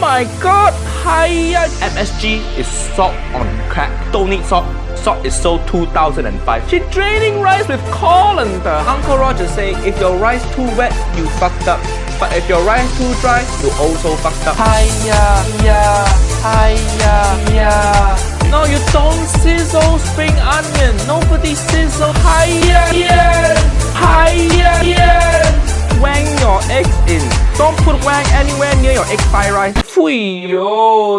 my god! Hiya! MSG is salt on crack. Don't need salt. Salt is sold 2005. She draining rice with colander. Uncle Roger say if your rice too wet, you fucked up. But if your rice too dry, you also fucked up. Hiya, yeah, hiya, yeah. No, you don't sizzle spring onion. Nobody sizzle. Hiya, yeah, hiya, yeah. Wang your eggs in. Don't put wang anywhere near your egg fried rice. Fui yo.